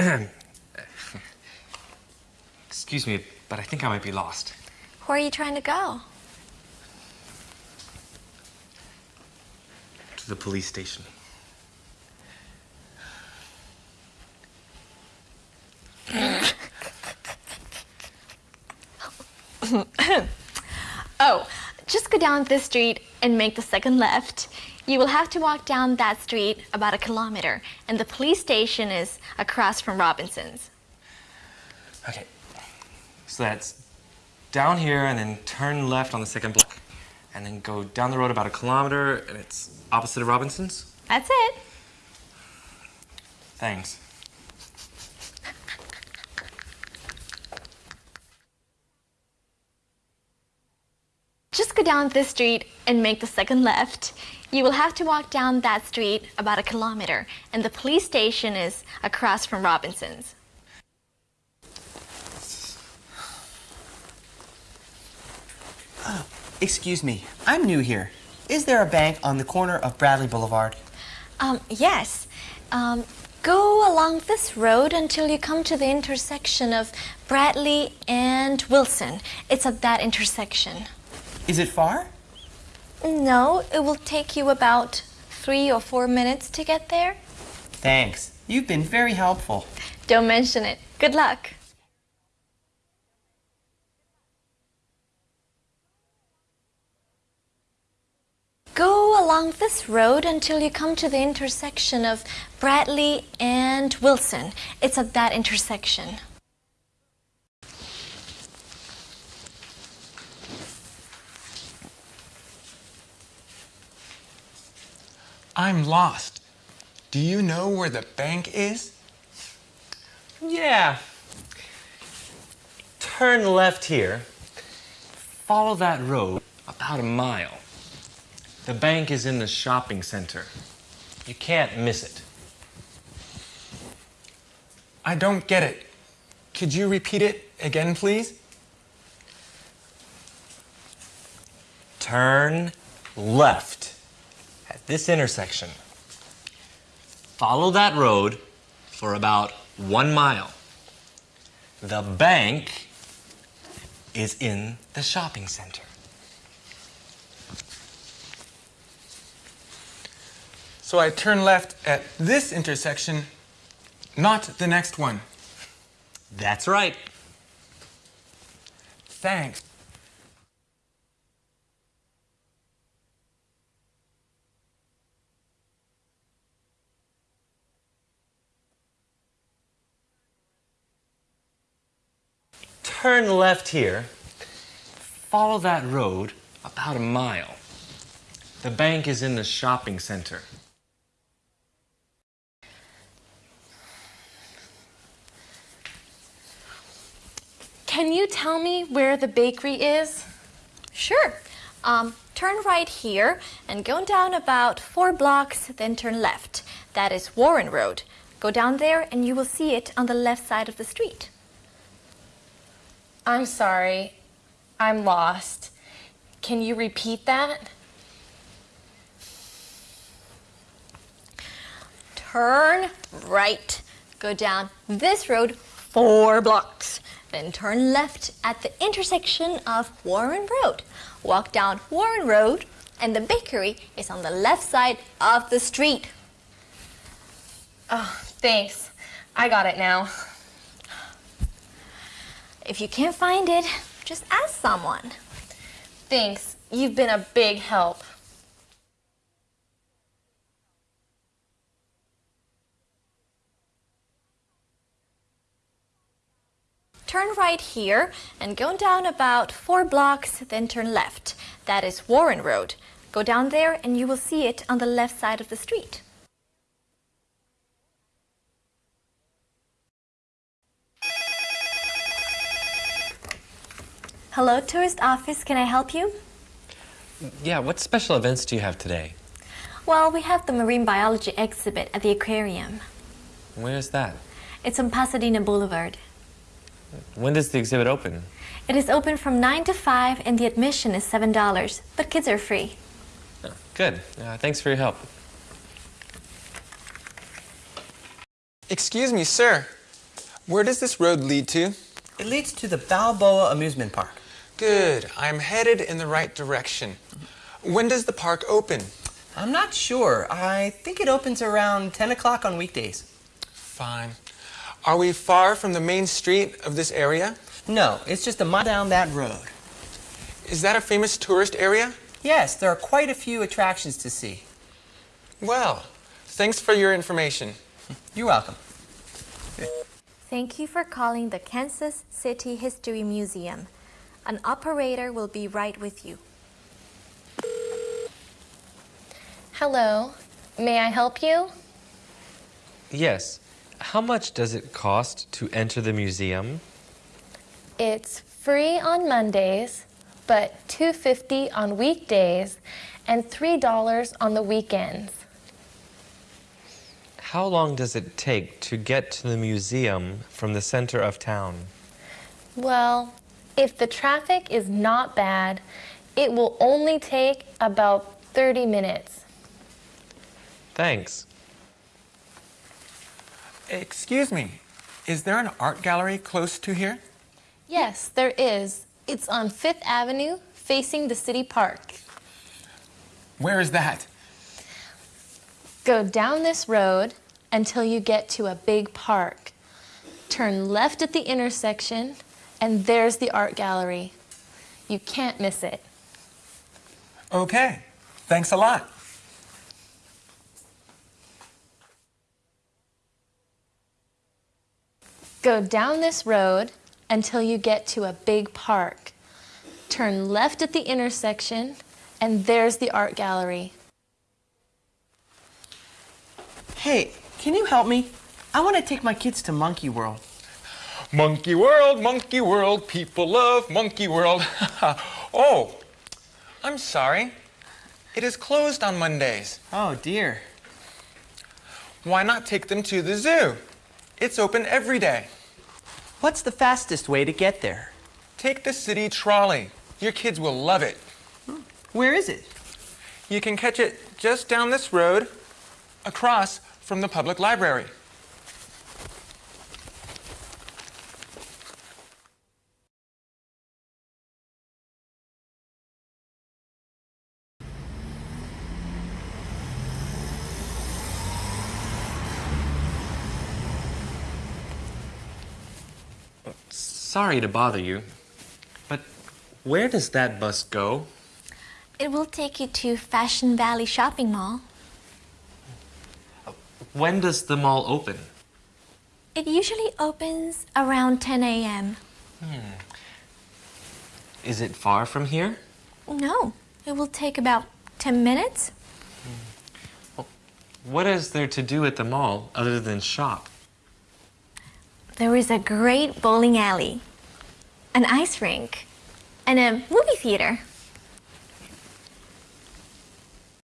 Excuse me, but I think I might be lost. Where are you trying to go? To the police station. oh, just go down this street and make the second left. You will have to walk down that street about a kilometer, and the police station is across from Robinson's. Okay, so that's down here and then turn left on the second block. And then go down the road about a kilometer and it's opposite of Robinson's? That's it. Thanks. Just go down this street and make the second left. You will have to walk down that street about a kilometer, and the police station is across from Robinson's. Excuse me, I'm new here. Is there a bank on the corner of Bradley Boulevard? Um, yes. Um, go along this road until you come to the intersection of Bradley and Wilson. It's at that intersection. Is it far? No, it will take you about three or four minutes to get there. Thanks. You've been very helpful. Don't mention it. Good luck. Go along this road until you come to the intersection of Bradley and Wilson. It's at that intersection. I'm lost. Do you know where the bank is? Yeah. Turn left here. Follow that road about a mile. The bank is in the shopping center. You can't miss it. I don't get it. Could you repeat it again, please? Turn left at this intersection. Follow that road for about one mile. The bank is in the shopping center. So I turn left at this intersection, not the next one. That's right. Thanks. Turn left here. Follow that road about a mile. The bank is in the shopping center. Can you tell me where the bakery is? Sure. Um, turn right here and go down about four blocks, then turn left. That is Warren Road. Go down there and you will see it on the left side of the street. I'm sorry. I'm lost. Can you repeat that? Turn right. Go down this road four blocks. Then turn left at the intersection of Warren Road. Walk down Warren Road and the bakery is on the left side of the street. Oh, thanks. I got it now. If you can't find it, just ask someone. Thanks. You've been a big help. Turn right here and go down about four blocks, then turn left. That is Warren Road. Go down there and you will see it on the left side of the street. Hello, tourist office. Can I help you? Yeah, what special events do you have today? Well, we have the marine biology exhibit at the aquarium. Where's that? It's on Pasadena Boulevard. When does the exhibit open? It is open from 9 to 5 and the admission is $7, but kids are free. Oh, good. Uh, thanks for your help. Excuse me, sir. Where does this road lead to? It leads to the Balboa Amusement Park. Good. I'm headed in the right direction. When does the park open? I'm not sure. I think it opens around 10 o'clock on weekdays. Fine. Are we far from the main street of this area? No, it's just a mile down that road. Is that a famous tourist area? Yes, there are quite a few attractions to see. Well, thanks for your information. You're welcome. Thank you for calling the Kansas City History Museum. An operator will be right with you. Hello. May I help you? Yes. How much does it cost to enter the museum? It's free on Mondays, but $2.50 on weekdays and $3 on the weekends. How long does it take to get to the museum from the center of town? Well, if the traffic is not bad, it will only take about 30 minutes. Thanks. Excuse me. Is there an art gallery close to here? Yes, there is. It's on Fifth Avenue, facing the city park. Where is that? Go down this road until you get to a big park. Turn left at the intersection, and there's the art gallery. You can't miss it. Okay. Thanks a lot. Go down this road until you get to a big park. Turn left at the intersection, and there's the art gallery. Hey, can you help me? I want to take my kids to Monkey World. Monkey World, Monkey World, people love Monkey World. oh, I'm sorry. It is closed on Mondays. Oh dear. Why not take them to the zoo? It's open every day. What's the fastest way to get there? Take the city trolley. Your kids will love it. Where is it? You can catch it just down this road, across from the public library. Sorry to bother you, but where does that bus go? It will take you to Fashion Valley Shopping Mall. When does the mall open? It usually opens around 10 a.m. Hmm. Is it far from here? No, it will take about 10 minutes. Hmm. What is there to do at the mall other than shop? There is a great bowling alley, an ice rink, and a movie theater.